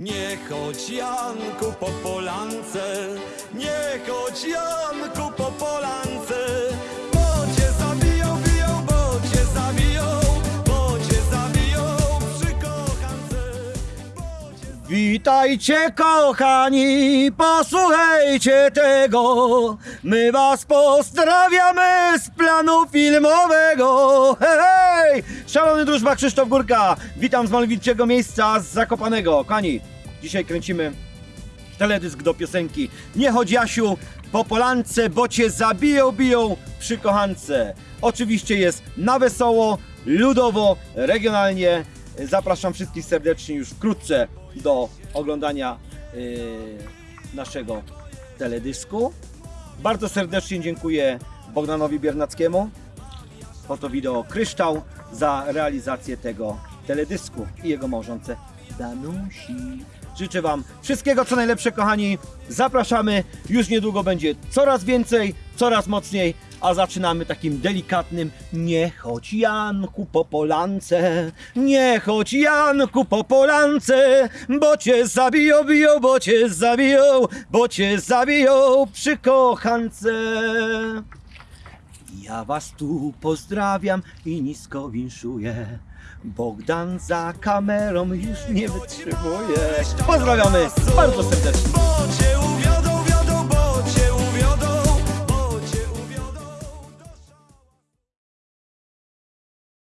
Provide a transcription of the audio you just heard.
Nie chodź Janku po polance, nie chodź Janku po polance, bo cię zabiją, biją, bo cię zabiją, bo cię zabiją przy kochance. Witajcie kochani, posłuchajcie tego. My was pozdrawiamy z planu filmowego. Hej! Szalony drużba Krzysztof Górka. Witam z malowniczego miejsca z Zakopanego. Kochani, dzisiaj kręcimy teledysk do piosenki Nie chodź Jasiu po polance, bo cię zabiją, biją przy kochance. Oczywiście jest na wesoło, ludowo, regionalnie. Zapraszam wszystkich serdecznie już wkrótce do oglądania yy, naszego teledysku. Bardzo serdecznie dziękuję Bogdanowi Biernackiemu, Foto Wideo Kryształ za realizację tego teledysku i jego małżonce Danusi. Życzę Wam wszystkiego co najlepsze kochani. Zapraszamy. Już niedługo będzie coraz więcej, coraz mocniej. A zaczynamy takim delikatnym Nie chodź Janku po polance, nie chodź Janku po polance, bo cię zabiją, biją, bo cię zabiją, bo cię zabiją przy kochance. Ja was tu pozdrawiam i nisko winszuję. Bogdan za kamerą już nie wytrzymuje. Pozdrawiamy bardzo serdecznie.